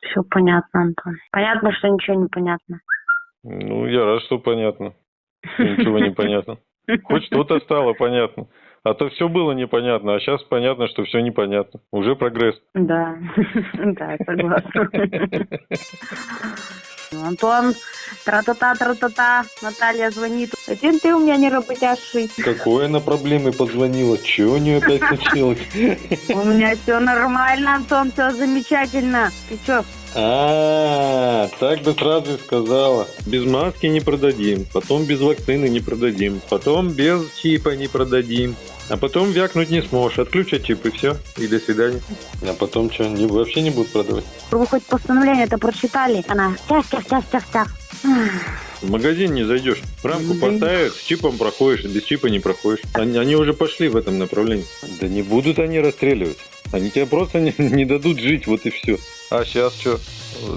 Все понятно, Антон. Понятно, что ничего не понятно. Ну, я рад, что понятно. Что Ничего не понятно. Хоть что-то стало понятно. А то все было непонятно, а сейчас понятно, что все непонятно. Уже прогресс. Да, да, согласна. Антон, тра-та-та, тра-та-та, Наталья звонит. Один ты у меня не работящий. Какой она проблемой позвонила? Чего у нее опять случилось? У меня все нормально, Антон, все замечательно. Ты что? А, так бы сразу и сказала. Без маски не продадим, потом без вакцины не продадим, потом без чипа не продадим. А потом вякнуть не сможешь, отключат чип и все, и до свидания. А потом что, не, вообще не будут продавать? Вы хоть постановление это прочитали? Она тях, тях, тях, тях, тях. В магазин не зайдешь, рамку поставят, с чипом проходишь, без чипа не проходишь. Они, они уже пошли в этом направлении. Да не будут они расстреливать. Они тебя просто не, не дадут жить, вот и все. А сейчас что?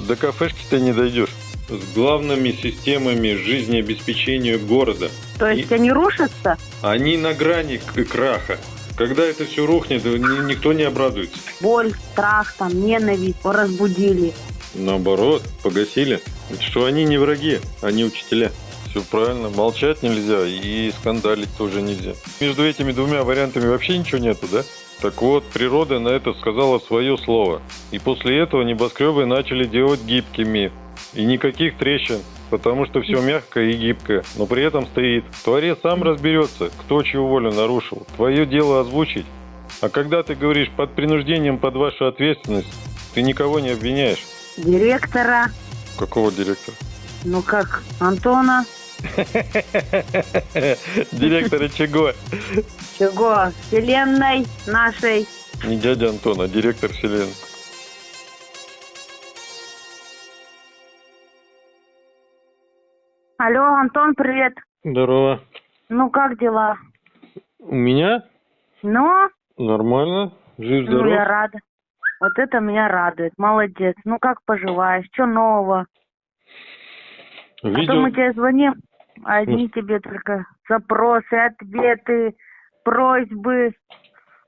До кафешки-то не дойдешь. С главными системами жизнеобеспечения города. То есть они рушатся? Они на грани краха. Когда это все рухнет, ни- никто не обрадуется. Боль, страх, там, ненависть разбудили. Наоборот, погасили. Что они не враги, они учителя. Все правильно, молчать нельзя и скандалить тоже нельзя. Между этими двумя вариантами вообще ничего нету, да? Так вот, природа на это сказала свое слово. И после этого небоскребы начали делать гибкими. И никаких трещин, потому что все мягкое и гибкое, но при этом стоит. Творец сам разберется, кто чью волю нарушил. Твое дело озвучить. А когда ты говоришь под принуждением под вашу ответственность, ты никого не обвиняешь. Директора, Какого директора? ну как, Антона, Директора чего? чего, вселенной нашей. Не дядя Антон, а директор вселенной. Алло, Антон, привет. Здорово. Ну как дела? У меня Ну, нормально, жив ну я здоров. рада. Вот это меня радует. Молодец. Ну как поживаешь? Что нового? А то Видел, мы тебе звоним, а одни тебе только запросы, ответы, просьбы,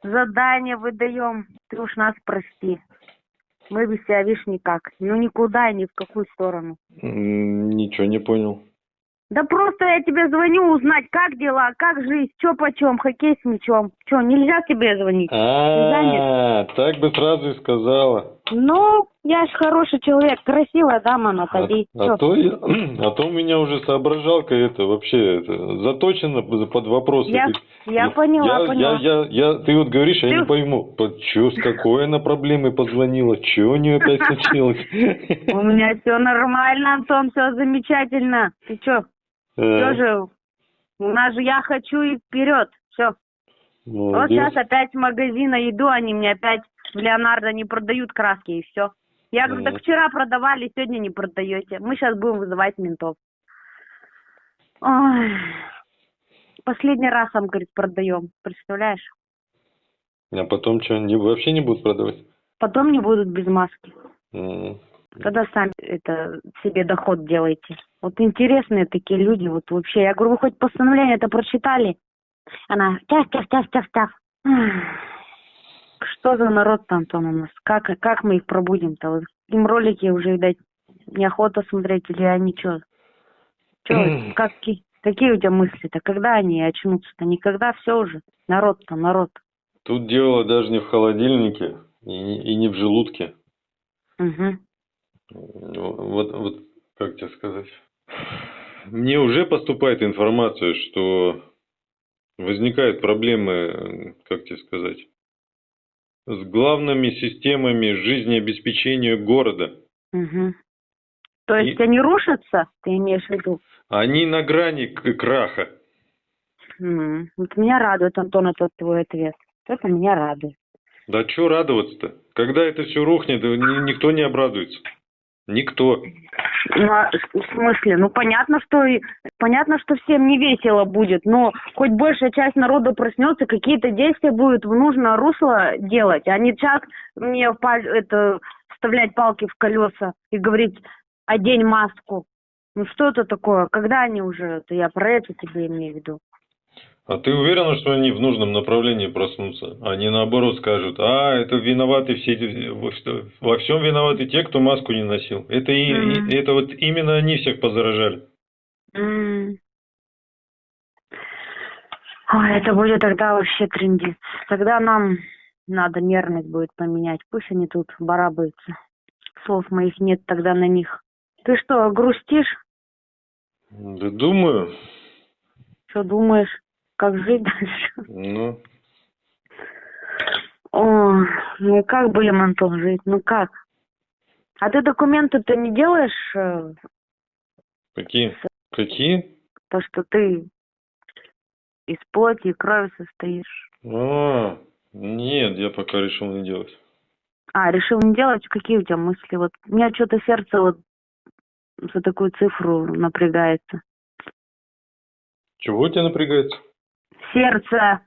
задания выдаем. Ты уж нас прости. Мы без тебя, видишь, никак. Ну никуда и ни в какую сторону. Ничего не понял. Да просто я тебе звоню узнать, как дела, как жизнь, что почем, хоккей с мячом. Что, нельзя тебе звонить? А, так бы сразу и сказала. Ну, я ж хороший человек, красивая дама, А, Натали. а Чё? то я- а то у меня уже соображалка это вообще это, заточена под вопросы. Я, я поняла, я, поняла. Я, я, я, ты вот говоришь, а я Ты- не пойму, по- чё, с какой она проблемой позвонила, что у нее опять случилось? У меня все нормально, Антон, все замечательно. Ты Э, все же, у нас же я хочу и вперед. Все. Вот сейчас опять в магазин иду, они мне опять в Леонардо не продают краски и все. Я говорю, так вчера продавали, сегодня не продаете. Мы сейчас будем вызывать ментов. Ой. Последний раз, он говорит, продаем. Представляешь? А потом что, не, вообще не будут продавать? Потом не будут без маски. М, Тогда сами это себе доход делайте. Вот интересные такие люди, вот вообще. Я говорю, вы хоть постановление это прочитали? Она тях, тях, тях, тях. Ах, Что за народ-то, Антон, у нас? Как, как мы их пробудим-то? Вот им ролики уже, видать, неохота смотреть или они что? Че, как, ки- какие у тебя мысли-то? Когда они очнутся-то? Никогда все уже. Народ-то, народ. Тут дело даже не в холодильнике и, не- и не в желудке. Угу. Вот, вот, как тебе сказать? Мне уже поступает информация, что возникают проблемы, как тебе сказать, с главными системами жизнеобеспечения города. Угу. То есть И- они рушатся, ты имеешь в виду? Они на грани краха. М, Вот меня радует, Антон, этот твой ответ. Это меня радует. Да что радоваться-то? Когда это все рухнет, ни- никто не обрадуется. Никто. Ну, а в смысле? Ну, понятно, что понятно, что всем не весело будет, но хоть большая часть народа проснется, какие-то действия будут в нужное русло делать, а не сейчас мне это вставлять палки в колеса и говорить одень маску. Ну что это такое? Когда они уже? Это я про это тебе имею в виду. А ты уверена, что они в нужном направлении проснутся? Они наоборот скажут, а, это виноваты все, во всем виноваты те, кто маску не носил. Это, и, Мгм. и- это вот именно они всех позаражали. М. Ой, это будет тогда вообще трендец. Тогда нам надо нервность будет поменять. Пусть они тут барабаются. Слов моих нет тогда на них. Ты что, грустишь? Да думаю, Что думаешь? Как жить дальше? ну, О, ну как будем, Антон, жить? Ну как? А ты документы-то не делаешь, э, какие? Какие? то, что ты из плоти и крови состоишь? А, нет, я пока решил не делать. А, решил не делать? Какие у тебя мысли? Вот у меня что-то сердце вот за такую цифру напрягается. Чего у тебя напрягается? Сердце,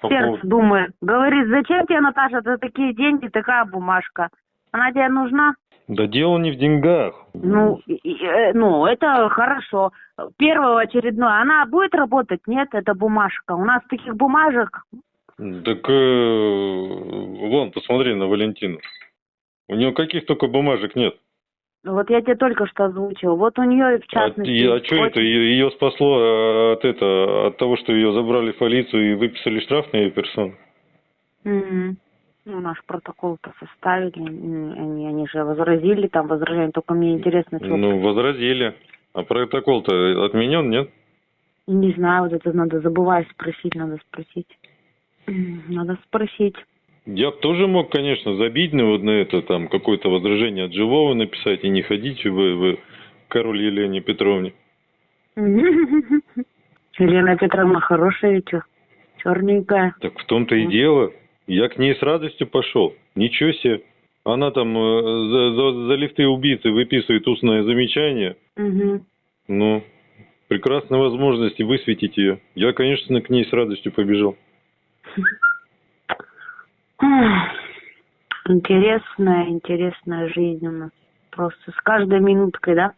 По сердце поводу- думает. Говорит, зачем тебе, Наташа, за такие деньги такая бумажка? Она тебе нужна? Да дело не в деньгах. Ну, э, ну, это хорошо. Первое очередное. Она будет работать? Нет, это бумажка. У нас таких бумажек Так, э, вон, посмотри на Валентину. У нее каких только бумажек нет. Вот я тебе только что озвучил. Вот у нее, в А, частности... и- а что это? очень- Ее спасло э, от это, от того, что ее забрали в полицию и выписали штраф на ее персону? Мгм. Ну, наш протокол-то составили. Они, они же возразили, там возражение. Только мне интересно, что... Ну, возразили. А протокол-то отменен, нет? Не знаю, вот это надо, забываю спросить, надо спросить. Надо спросить. Я тоже мог, конечно, забить на вот на это, там, какое-то возражение от живого написать и не ходить в, в король Елене Петровне. Елена Петровна хорошая ведь, черненькая. Так в том-то и дело. Я к ней с радостью пошел. Ничего себе. Она там э, за, за- за лифты убийцы выписывает устное замечание. Мгм. Ну, прекрасная возможность высветить ее. Я, конечно, к ней с радостью побежал. Интересная, интересная жизнь у нас. Просто с каждой минуткой, да?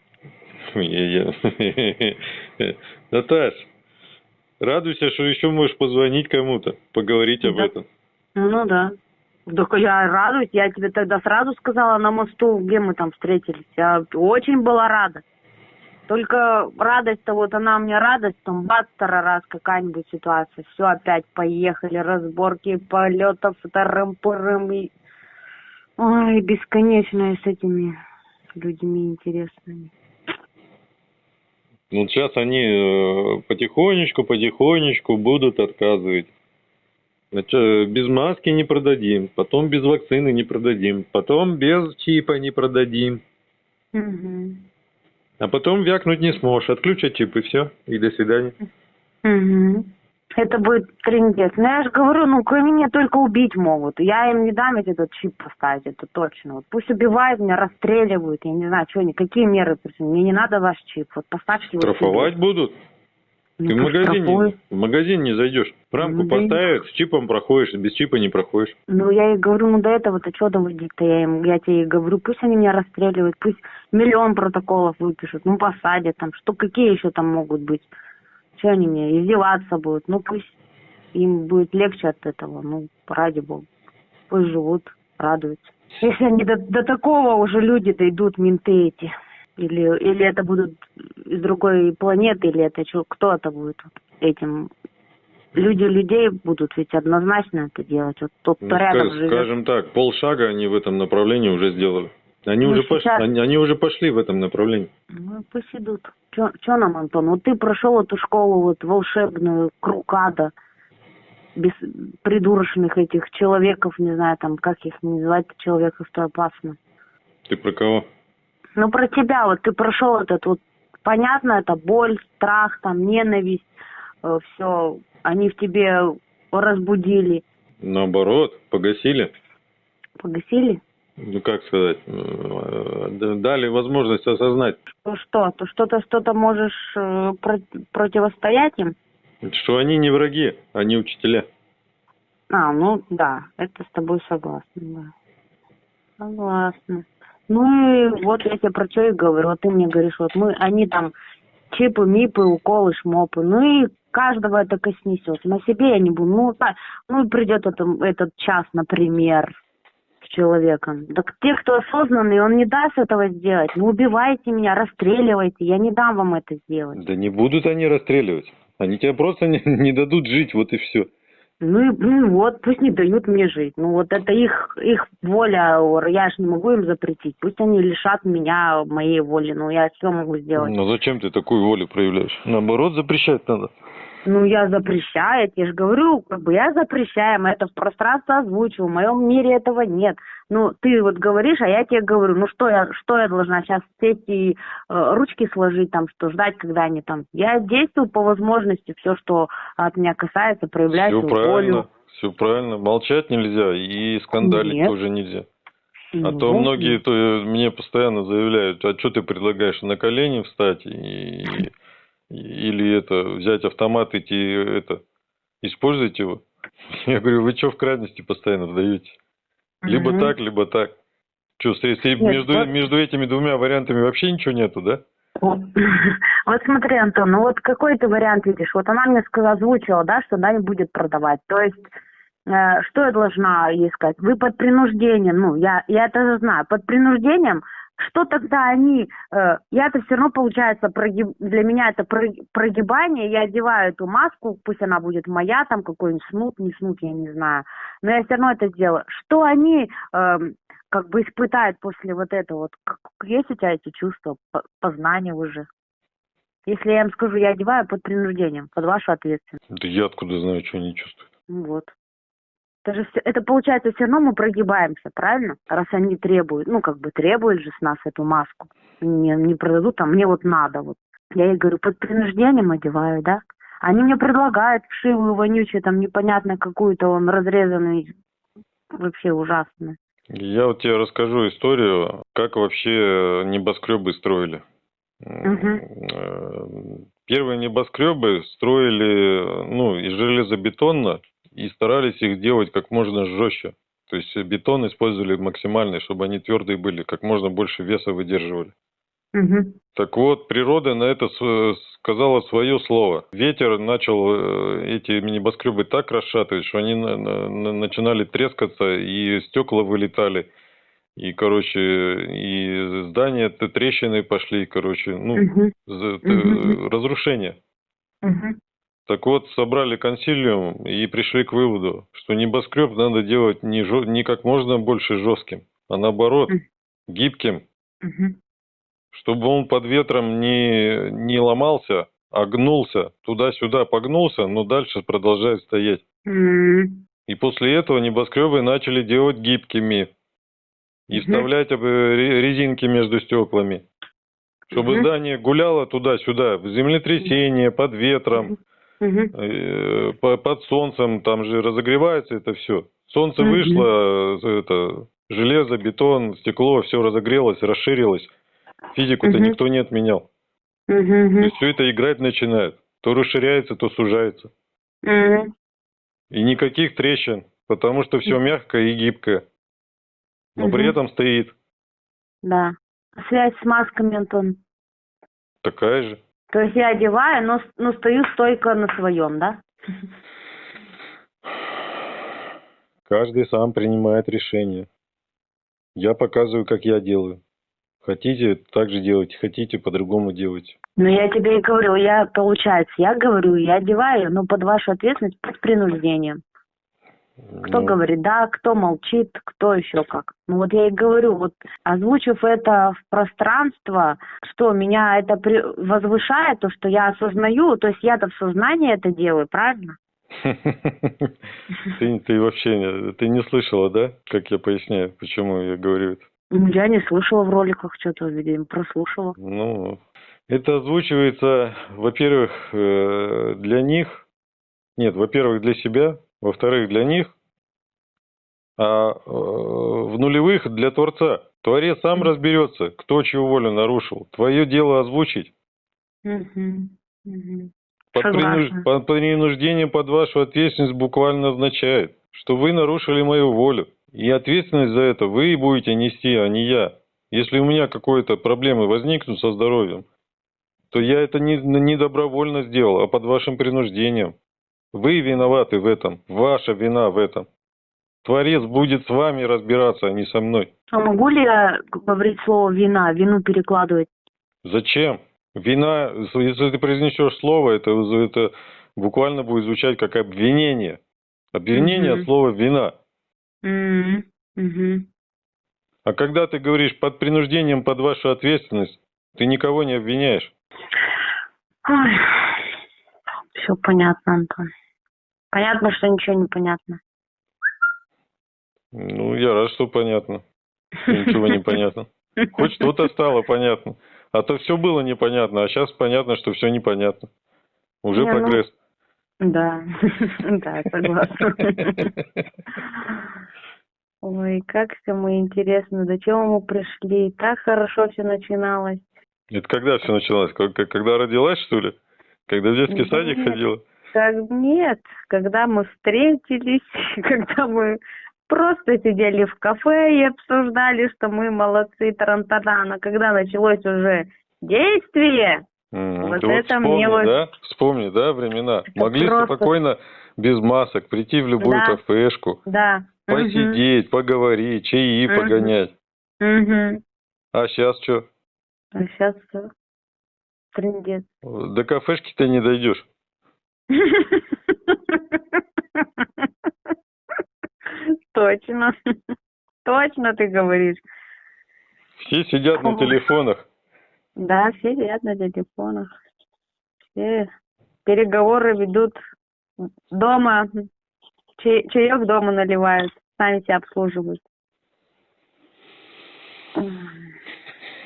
Наташ, радуйся, что еще можешь позвонить кому-то, поговорить об этом. Ну да. Только я радуюсь, я тебе тогда сразу сказала на мосту, где мы там встретились. Я очень была рада. Только радость-то вот она мне радость, там бац, раз какая-нибудь ситуация. Все опять поехали, разборки полетов, тарым-пырым и... Ой, бесконечное с этими людьми интересными. Ну, сейчас они э, потихонечку, потихонечку будут отказывать. Значит, без маски не продадим, потом без вакцины не продадим, потом без чипа не продадим, Мгм. А потом вякнуть не сможешь. Отключат чип и все, и до свидания. Мгм. Это будет трендец. Ну, я же говорю, ну, кроме меня только убить могут. Я им не дам этот чип поставить, это точно. Вот пусть убивают меня, расстреливают, я не знаю, что они, какие меры. Мне не надо ваш чип, вот поставьте его Штрафовать будут? Ну, Ты в магазин, не, в магазин не зайдешь. Рамку Ну, да поставят, с чипом проходишь, без чипа не проходишь. Ну, я и говорю, ну, до этого-то что доводить-то? Я, им, я тебе говорю, пусть они меня расстреливают, пусть миллион протоколов выпишут, ну, посадят там, что, какие еще там могут быть? Что они мне, издеваться будут? Ну, пусть им будет легче от этого, ну, ради бога. Пусть живут, радуются. Если они до, до такого уже люди дойдут, менты эти, или, или это будут из другой планеты, или это что, кто это будет этим? Люди людей будут ведь однозначно это делать. Вот тот, кто Ну, рядом ска- живет. скажем так, полшага они в этом направлении уже сделали. Они, Ну, уже пошли, сейчас- они, они уже пошли в этом направлении. Ну, пусть идут. Че нам, Антон? Вот ты прошел эту школу вот волшебную, круг ада, без придурочных этих человеков, не знаю, там, как их называть, человеков, то опасно. Ты про кого? Ну, про тебя, вот ты прошел этот вот, понятно, это боль, страх, там, ненависть, все, они в тебе разбудили, Наоборот, погасили. погасили. Ну, как сказать, э, дали возможность осознать, Ну что, то что-то, что-то можешь э, про- противостоять им? что они не враги, они учителя. А, ну да, это с тобой согласна, да. Согласна. Ну и вот я тебе про что и говорю. Вот ты мне говоришь, вот мы, они там чипы, мипы, уколы, шмопы. Ну и каждого это коснесет. На себе я не буду. Ну, так, ну и придет это, этот час, например, с человеком. Так те, кто осознанный, он не даст этого сделать. Ну, убивайте меня, расстреливайте. Я не дам вам это сделать. Да не будут они расстреливать. Они тебя просто не, не дадут жить, вот и все. Ну и ну, вот, пусть не дают мне жить. Ну вот это их их воля, я же не могу им запретить. Пусть они лишат меня моей воли. Ну я что могу сделать? Ну зачем ты такую волю проявляешь? Наоборот, запрещать надо. Ну, я запрещаю, я же говорю, как бы я запрещаю, мы это в пространство озвучиваю, в моем мире этого нет. Ну, ты вот говоришь, а я тебе говорю, ну что я, что я должна сейчас сесть и э, ручки сложить, там, что ждать, когда они там. Я действую по возможности, все, что от меня касается, проявляю Все свою правильно, волю. все правильно. Молчать нельзя и скандалить Нет. тоже нельзя. А Ну, то многие то э, мне постоянно заявляют, а что ты предлагаешь на колени встать и- или это взять автомат идти это использовать его? Я говорю, вы что в крайности постоянно вдаете? Либо Мгм. так, либо так. Что, если Нет, между, вот- между этими двумя вариантами вообще ничего нету, да? Вот Вот смотри, Антон, ну вот какой ты вариант видишь? Вот она мне сказала, озвучила, да, что она не будет продавать. То есть, э, что я должна ей сказать? Вы под принуждением, ну, я, я это знаю, под принуждением, что тогда они, э, я это все равно получается, прогиб- для меня это про- прогибание, я одеваю эту маску, пусть она будет моя, там какой-нибудь снут, не снут, я не знаю, но я все равно это сделаю. Что они эм, как бы испытают после вот этого, вот, как- есть у тебя эти чувства, по- познания уже? Если я им скажу, я одеваю под принуждением, под вашу ответственность. Да я откуда знаю, что они чувствуют. Ну вот. Это, же всё- это получается, все равно мы прогибаемся, правильно? Раз они требуют, ну, как бы требуют же с нас эту маску. Не, не продадут, а мне вот надо. Вот. Я ей говорю, под принуждением одеваю, да? Они мне предлагают вшивую, вонючую, там, непонятно какую-то, он разрезанный, вообще ужасно. Я вот тебе расскажу историю, как вообще небоскребы строили. Э, Первые небоскребы строили ну, из железобетона и старались их делать как можно жестче. То есть бетон использовали максимальный, чтобы они твердые были, как можно больше веса выдерживали. Мгм. Так вот, природа на это сказала свое слово. Ветер начал э, эти небоскребы так расшатывать, что они на- на- на- начинали трескаться, и стекла вылетали. И, короче, и здания трещины пошли, короче, ну, Мгм. разрушение. Мгм. Так вот, собрали консилиум и пришли к выводу, что небоскреб надо делать не, жё- не как можно больше жестким, а наоборот, гибким, чтобы он под ветром не, не ломался, а гнулся, туда-сюда погнулся, но дальше продолжает стоять. И после этого небоскребы начали делать гибкими и вставлять ре- резинки между стеклами, чтобы здание гуляло туда-сюда, в землетрясение, под ветром, По- под солнцем, там же разогревается это все. Солнце Мгм. вышло, э, это, железо, бетон, стекло, все разогрелось, расширилось. Физику-то Мгм. никто не отменял. Мгм. То есть все это играть начинает. То расширяется, то сужается. Мгм. И никаких трещин, потому что все мягкое и гибкое. Но при Мгм. этом стоит Да. Связь с масками, Антон. такая же. То есть я одеваю, но, но стою стойко на своем, да? Каждый сам принимает решение. Я показываю, как я делаю. Хотите, так же делайте. Хотите, по-другому делайте. Ну, я тебе и говорю, я, получается, я говорю, я одеваю, но под вашу ответственность, под принуждением. Кто Ну, говорит да, кто молчит, кто еще как. Ну, вот я и говорю, вот озвучив это в пространство, что меня это при- возвышает, то, что я осознаю, то есть я-то в сознании это делаю, правильно? Ты, ты вообще не- ты не слышала, да, как я поясняю, почему я говорю это? Ну, Я не слышала в роликах что-то, видимо, прослушала. Ну, это озвучивается, во-первых, э, для них, нет, во-первых, для себя, во-вторых, для них, а э, в нулевых для Творца. Творец сам разберется, кто чью волю нарушил. Твое дело озвучить. Под, принуж- под принуждением под вашу ответственность буквально означает, что вы нарушили мою волю. И ответственность за это вы будете нести, а не я. Если у меня какие-то проблемы возникнут со здоровьем, то я это не, не добровольно сделал, а под вашим принуждением. Вы виноваты в этом. Ваша вина в этом. Творец будет с вами разбираться, а не со мной. А могу ли я говорить слово вина, вину перекладывать? Зачем? Вина, если ты произнесешь слово, это, это буквально будет звучать как обвинение. Обвинение Мгм. от слова вина. Мгм. А когда ты говоришь под принуждением, под вашу ответственность, ты никого не обвиняешь. Все понятно, Антон. Понятно, что ничего не понятно. Ну, я рад, что понятно. Ничего не понятно. Хоть что-то стало понятно. А то все было непонятно, а сейчас понятно, что все непонятно. Уже Не, ну, прогресс. Да, да, согласна. Ой, как все мы интересно, до чего мы пришли. Так хорошо все начиналось. Это когда все началось? Когда родилась, что ли? Когда в детский Нет. садик ходила? Как нет, когда мы встретились, когда мы просто сидели в кафе и обсуждали, что мы молодцы, тарантана, но когда началось уже действие, М, Вот это вспомни, мне вот- да? Вспомни, да, времена. Это Могли просто- спокойно, без масок, прийти в любую Да. кафешку, да. посидеть, поговорить, чаи Мгм. погонять. мгм. А сейчас что? А сейчас. Трындец. До кафешки ты не дойдешь. Точно. Точно ты говоришь. Все сидят на телефонах. Да, все сидят на телефонах. Все переговоры ведут дома. Чаек дома наливают. Сами себя обслуживают.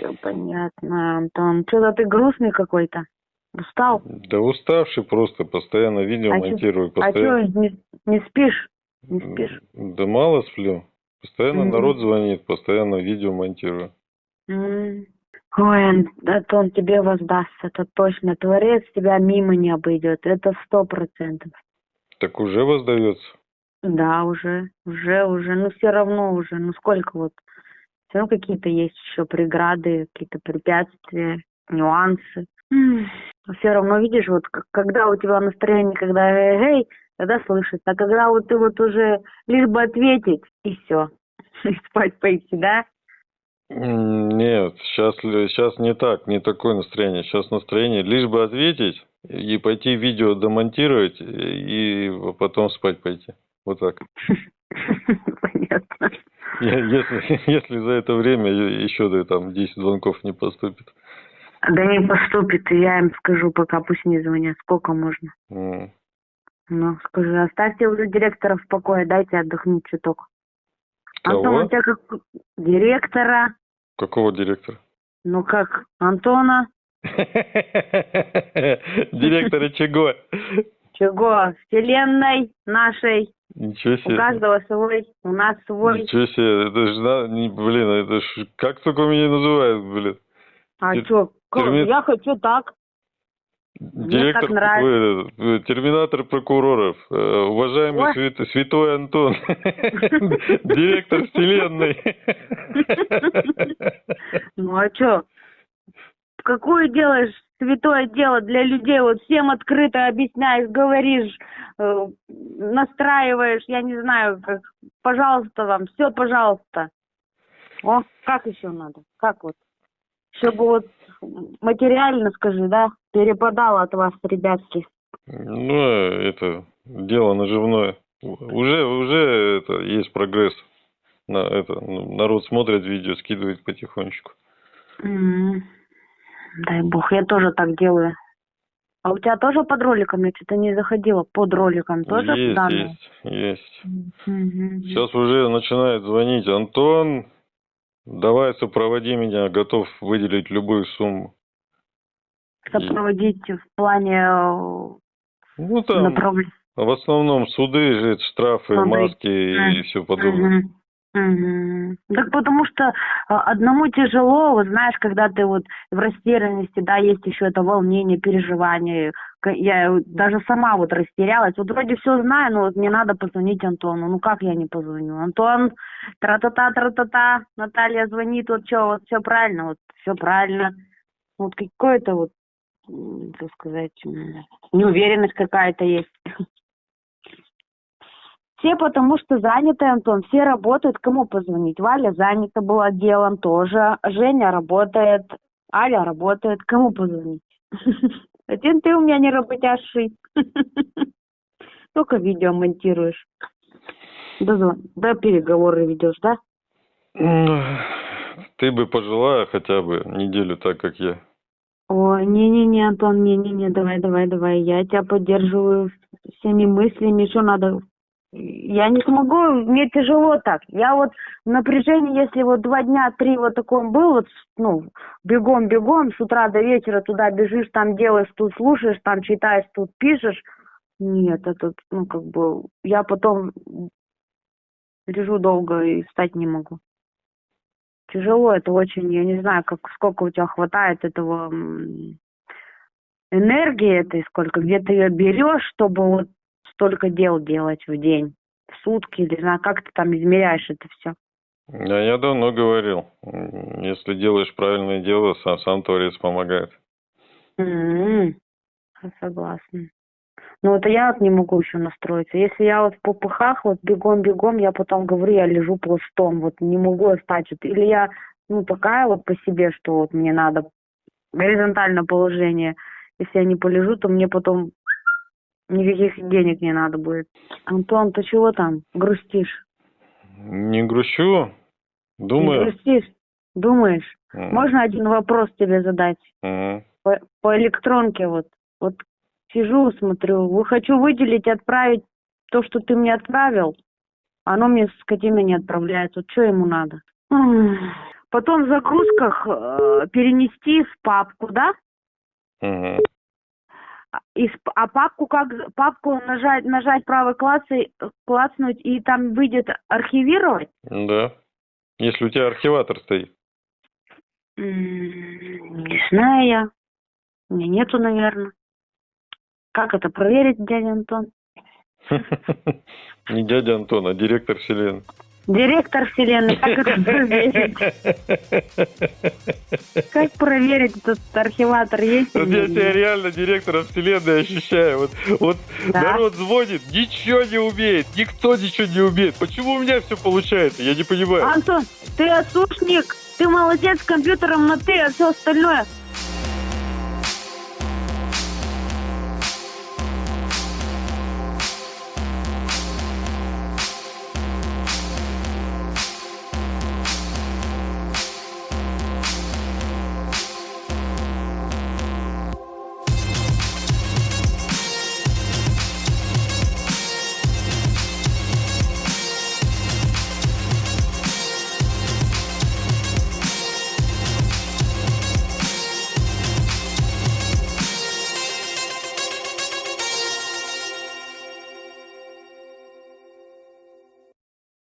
Все понятно, Антон. Что-то ты грустный какой-то. Устал? Да уставший просто, постоянно видео А чё- монтирую. А Постоянно... что, не, не спишь? Не спишь? Да мало сплю. Постоянно Мгм. народ звонит, постоянно видео монтирую. М. Ой, Ан- Антон, тебе воздаст, это точно. Творец тебя мимо не обойдет, это сто процентов. Так уже воздается. Да, уже, уже, уже, ну все равно уже, ну сколько вот, все равно какие-то есть еще преграды, какие-то препятствия, нюансы. Все равно видишь, вот когда у тебя настроение, когда эй, тогда слышится, а когда вот ты вот уже лишь бы ответить и все, и спать пойти, да? Нет, сейчас, сейчас не так, не такое настроение. Сейчас настроение лишь бы ответить и пойти видео домонтировать и потом спать пойти. Вот так. Понятно. Если, если за это время еще да, там 10 звонков не поступит. Да не поступит, и я им скажу, пока пусть не звонят, сколько можно. М. Ну, скажи, оставьте уже директора в покое, дайте отдохнуть чуток. Антон, Кого? у тебя как директора, Какого директора? ну как, Антона, Директора чего? чего, вселенной нашей, Ничего у себе. каждого свой, у нас свой. Ничего себе, это ж, на- не- блин, это ж, как только меня называют, блин. А Тер- что, терми- я хочу так. Мне Директор, так нравится. ой, э, терминатор прокуроров, э, уважаемый Ой. свят- святой Антон, директор вселенной. Ну а что? Какое делаешь святое дело для людей? Вот всем открыто объясняешь, говоришь, э, настраиваешь, я не знаю, как, пожалуйста вам, все, пожалуйста. О, как еще надо? Как вот? Чтобы вот материально, скажи, да, перепадало от вас, ребятки. Ну, э, это дело наживное. Уже, уже это есть прогресс. На это народ смотрит видео, скидывает потихонечку. М, Дай бог, я тоже так делаю. А у тебя тоже под роликом? Я что-то не заходила. Под роликом тоже есть, данные? есть, есть. Сейчас уже начинает звонить Антон. Давай сопроводи меня, готов выделить любую сумму. Сопроводить в плане э, Ну там направления. в основном суды, штрафы, Смотри. маски и все подобное. Мгм. Мгм. Так потому что а, одному тяжело, вот знаешь, когда ты вот в растерянности, да, есть еще это волнение, переживание. Я даже сама вот растерялась. Вот вроде все знаю, но вот мне надо позвонить Антону. Ну как я не позвоню? Антон, тра-та-та, тра-та-та, Наталья звонит, вот что, вот все правильно, вот все правильно. Вот какое-то вот как сказать, неуверенность какая-то есть. Все потому что заняты, Антон, все работают, кому позвонить? Валя занята была делом тоже, Женя работает, Аля работает, кому позвонить? Один ты у меня не работящий. Только видео монтируешь. Да, да переговоры ведешь, да? Ну, Ты бы пожила хотя бы неделю так, как я. Ой, не-не-не, Антон, не-не-не, давай, давай, давай, я тебя поддерживаю всеми мыслями, что надо. Я не смогу, мне тяжело так. Я вот в напряжении, если вот два дня, три вот таком был, вот, ну, бегом-бегом, с утра до вечера туда бежишь, там делаешь, тут слушаешь, там читаешь, тут пишешь. Нет, это, ну, как бы, я потом лежу долго и встать не могу. Тяжело, это очень, я не знаю, как сколько у тебя хватает этого энергии этой, сколько, где ты ее берешь, чтобы вот столько дел делать в день, в сутки, или знаю, как ты там измеряешь это все. А я давно говорил, если делаешь правильное дело, сам, сам Творец помогает. Я Согласна. Ну, это я вот не могу еще настроиться. Если я вот в попыхах, вот бегом-бегом, я потом говорю, я лежу пластом, вот не могу встать. Вот. Или я, ну, такая вот по себе, что вот мне надо горизонтальное положение. Если я не полежу, то мне потом никаких денег не надо будет. Антон, ты чего там грустишь? Не грущу, Не думаю. грустишь? Думаешь? М, Можно один вопрос тебе задать? м. по, по электронке вот. Вот сижу, смотрю, вы хочу выделить, отправить то, что ты мне отправил. Оно мне скотина не отправляет. Вот что ему надо? М. Потом в загрузках э, перенести в папку, да? Мгм. А Из, а папку как папку нажать нажать правой классой клацнуть и там выйдет архивировать? Да. Если у тебя архиватор стоит. М, Не знаю я. У меня нету, наверное. Как это проверить, дядя Антон? Не дядя Антон, а директор вселенной. Директор вселенной, как это проверить? Как проверить этот архиватор есть? Вот я тебя реально директором вселенной ощущаю. Вот, вот Да. народ звонит, ничего не умеет, никто ничего не умеет. Почему у меня все получается? Я не понимаю. Антон, ты отсушник, ты молодец с компьютером на ты, а все остальное